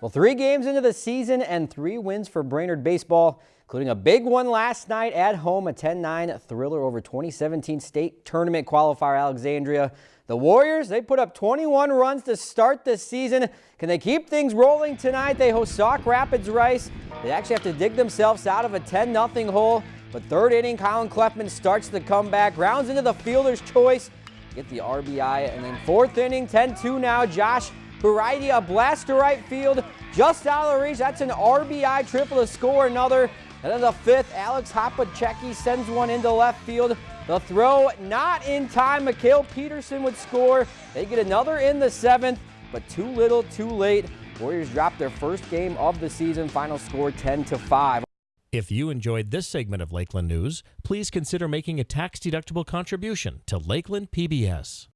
Well, three games into the season and three wins for Brainerd baseball, including a big one last night at home, a 10-9 thriller over 2017 state tournament qualifier Alexandria. The Warriors, they put up 21 runs to start the season. Can they keep things rolling tonight? They host Sauk Rapids Rice. They actually have to dig themselves out of a 10-0 hole. But third inning, Colin Kleffman starts the comeback, rounds into the fielder's choice, get the RBI, and then fourth inning, 10-2 now, Josh Heredia blast to right field, just out of reach. That's an RBI triple to score another. And then the fifth, Alex Hopachecki sends one into left field. The throw not in time. Mikhail Peterson would score. They get another in the seventh, but too little, too late. Warriors drop their first game of the season. Final score 10 to 5. If you enjoyed this segment of Lakeland News, please consider making a tax-deductible contribution to Lakeland PBS.